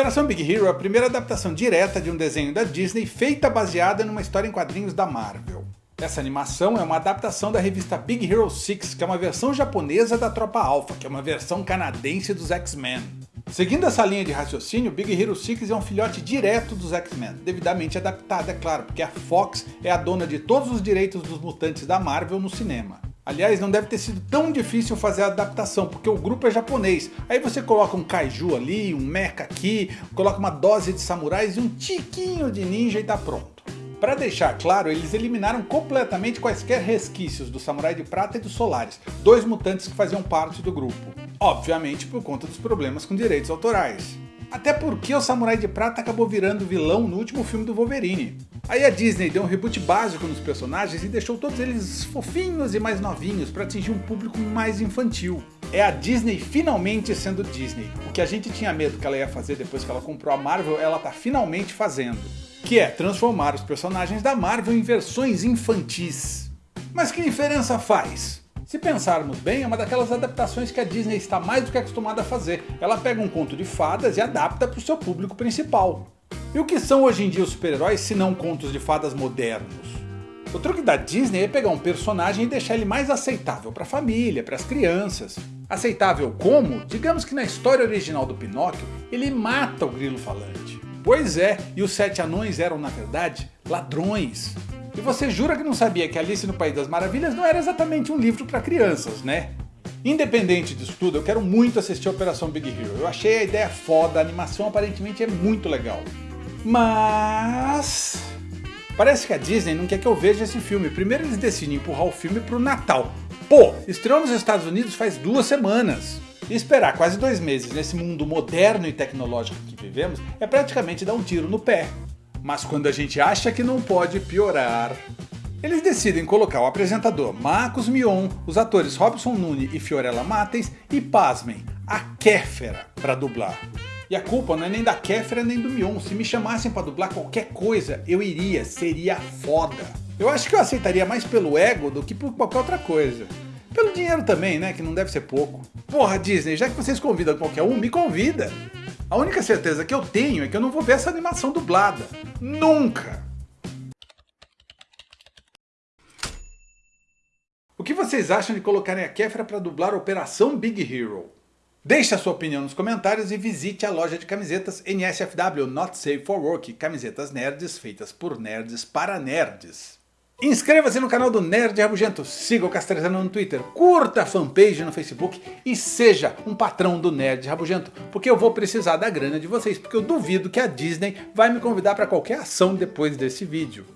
Operação Big Hero é a primeira adaptação direta de um desenho da Disney feita baseada numa história em quadrinhos da Marvel. Essa animação é uma adaptação da revista Big Hero 6, que é uma versão japonesa da Tropa Alpha, que é uma versão canadense dos X-Men. Seguindo essa linha de raciocínio, Big Hero 6 é um filhote direto dos X-Men, devidamente adaptado, é claro, porque a Fox é a dona de todos os direitos dos mutantes da Marvel no cinema. Aliás, não deve ter sido tão difícil fazer a adaptação, porque o grupo é japonês. Aí você coloca um kaiju ali, um mecha aqui, coloca uma dose de samurais e um tiquinho de ninja e tá pronto. Para deixar claro, eles eliminaram completamente quaisquer resquícios do Samurai de Prata e do Solaris, dois mutantes que faziam parte do grupo. Obviamente por conta dos problemas com direitos autorais. Até porque o Samurai de Prata acabou virando vilão no último filme do Wolverine. Aí a Disney deu um reboot básico nos personagens e deixou todos eles fofinhos e mais novinhos para atingir um público mais infantil. É a Disney finalmente sendo Disney. O que a gente tinha medo que ela ia fazer depois que ela comprou a Marvel, ela tá finalmente fazendo. Que é transformar os personagens da Marvel em versões infantis. Mas que diferença faz? Se pensarmos bem, é uma daquelas adaptações que a Disney está mais do que acostumada a fazer. Ela pega um conto de fadas e adapta para o seu público principal. E o que são hoje em dia os super-heróis se não contos de fadas modernos? O truque da Disney é pegar um personagem e deixar ele mais aceitável para a família, para as crianças. Aceitável como? Digamos que na história original do Pinóquio, ele mata o grilo falante. Pois é, e os sete anões eram na verdade ladrões. E você jura que não sabia que Alice no País das Maravilhas não era exatamente um livro para crianças, né? Independente disso tudo, eu quero muito assistir a Operação Big Hero. Eu achei a ideia foda, a animação aparentemente é muito legal. Mas... Parece que a Disney não quer que eu veja esse filme. Primeiro eles decidem empurrar o filme pro Natal. Pô, estreou nos Estados Unidos faz duas semanas. E esperar quase dois meses nesse mundo moderno e tecnológico que vivemos é praticamente dar um tiro no pé. Mas quando a gente acha que não pode piorar... Eles decidem colocar o apresentador Marcos Mion, os atores Robson Nune e Fiorella Matheus e, pasmem, a Kéfera para dublar. E a culpa não é nem da Kéfera nem do Mion, se me chamassem para dublar qualquer coisa, eu iria, seria foda. Eu acho que eu aceitaria mais pelo ego do que por qualquer outra coisa. Pelo dinheiro também, né, que não deve ser pouco. Porra Disney, já que vocês convidam qualquer um, me convida. A única certeza que eu tenho é que eu não vou ver essa animação dublada. Nunca! O que vocês acham de colocarem a Kefra para dublar Operação Big Hero? Deixe a sua opinião nos comentários e visite a loja de camisetas NSFW Not Safe for Work, camisetas nerds feitas por nerds para nerds. Inscreva-se no canal do Nerd Rabugento, siga o Castrezano no Twitter, curta a fanpage no Facebook e seja um patrão do Nerd Rabugento, porque eu vou precisar da grana de vocês, porque eu duvido que a Disney vai me convidar para qualquer ação depois desse vídeo.